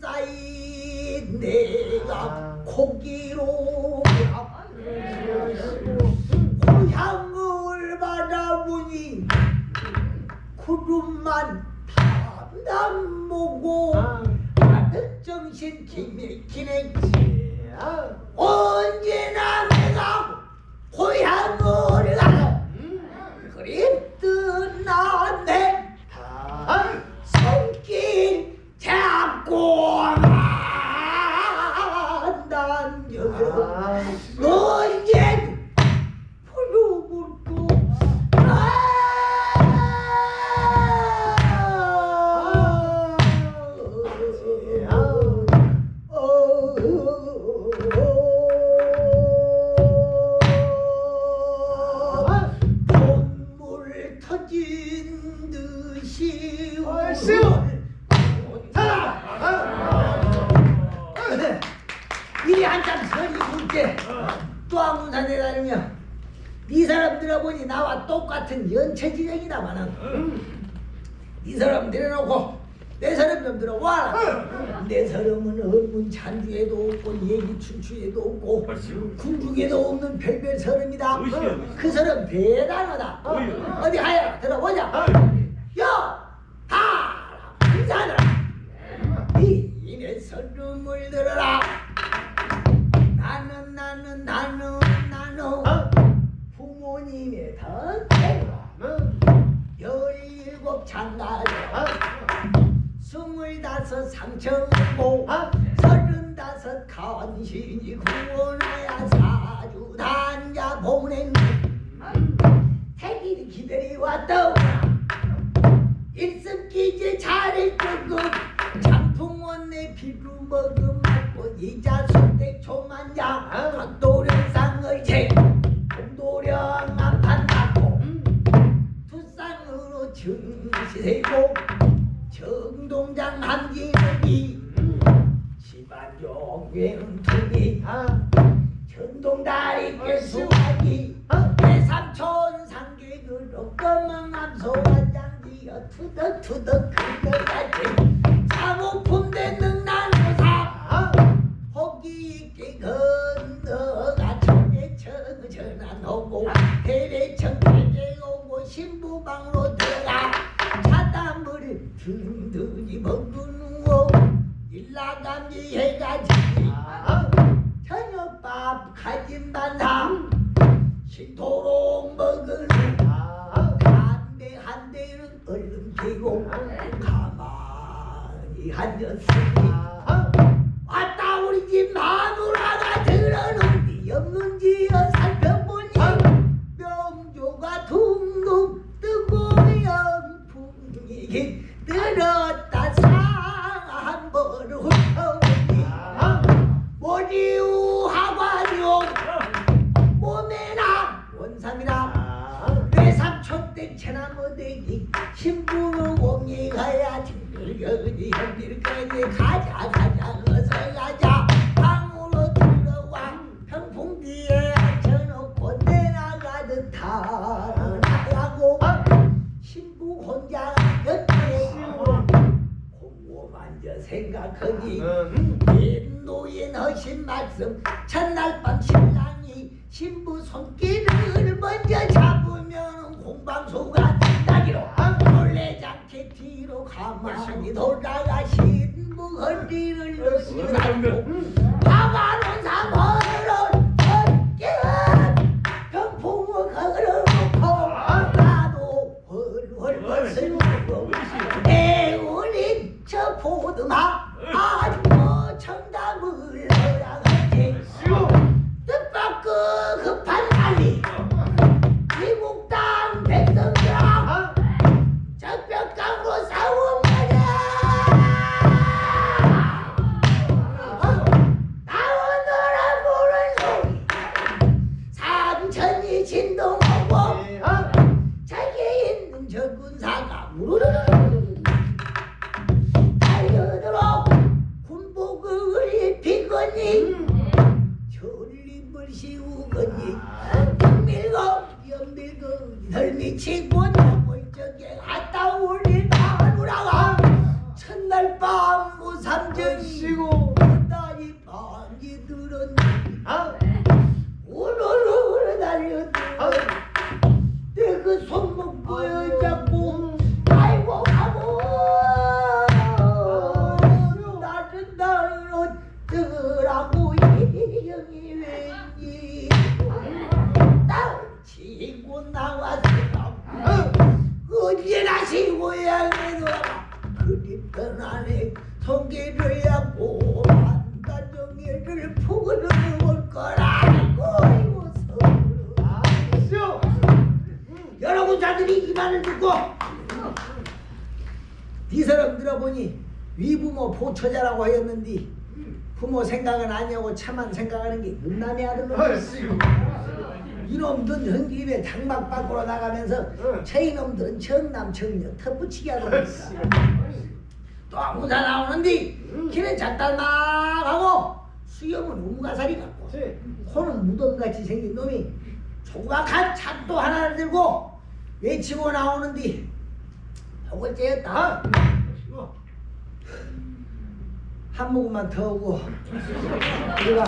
쌓인 내가 고기로 고향을 바라보니 구름만 담담 보고 아들 정신 기맥히네 언제나 내가 고향을 가서 눈물 터진 듯이 이리 한참 선이 굵게. 또 아무산에 다니며 이 사람들아 보니 나와 똑같은 연체지경이다마는 이 사람 내려놓고 내 사람 좀 들어와라. 내 사람은 업문 찬주에도 없고 얘기 춘추에도 없고 궁중에도 없는 별별 사람이다. 그 사람 대단하다. 어디 하야? 들어보자. 야! 다! 인사하라 이내 설름을 들어라. 나는 나는 나는 나는 부모님의 덕택으로 열일곱 장가 를 스물다섯 상처고 서른다섯 간신이 구원하야 사주 단자 보낸 태길이 기다려왔더라. 일습기제 잘했고 장풍원 내 피루 먹음 맞고 이자 선택 초만자 박도령상의 제 공도령 안판 받고 투쌍으로 증시세고 정동장 함기이 집안종괴는 투기 전동다리 깨수하기 대삼촌 상계그로 검은 암소와 장기여 투덕투덕 그거같이 반상 신도록 먹을 한대 한 대는 얼른 피고 가만히 앉았으니. 왔다 우리 집 마누라가 들어놓은지 없는지 살펴보니 명조가 둥둥 뜨고 영풍이 들었다 때 체나무대기 신부는 옹이 가야 징글거리 현길까지 가자 가자 어서 가자. 방으로 들어와 평풍 뒤에 앉혀놓고 내나가듯 타나가고 신부 혼자 옆에 곰곰앉아 생각하니 노인 하신 말씀 첫날 밤 신랑이 신부 손길을 먼저 잡으면 공방소가 나기로 놀래지 않게 뒤로 가만히 돌아가 신부 허리를 으시라고 화가는 사모를 어깨 병풍을 걸어놓고 나도 헐헐 슬프고 애우린 저 보드마 네. 졸림을 세우거니 밀고 연밀고 덜미 치고 골적에 갔다 올린 마누라가 첫날 밤 무삼정이 아, 쉬고 다니 밤이 들었니 아? 치고 나왔어 언제나 시고향에도 그립던 안에 성기를 하고 반단정이를 푸그러 올 거라고 이거. 여러분 자들이 이 말을 듣고 네 사람 들어보니 위부모 보처자라고 하였는데 부모 생각은 아니하고 차만 생각하는 게 눈남의 아들로. 이놈들은 흥집에 당막 밖으로 나가면서 저이놈들은 청남 청녀 턱붙이기 하더니까 또 아무나 나오는데 길은 잣달막하고 수염은 우가살이 같고 네. 코는 무덤같이 생긴 놈이 조각한 잣도 하나를 들고 외치고 나오는데 혹을 째였다. 아. 한 모금만 더 오고 우리가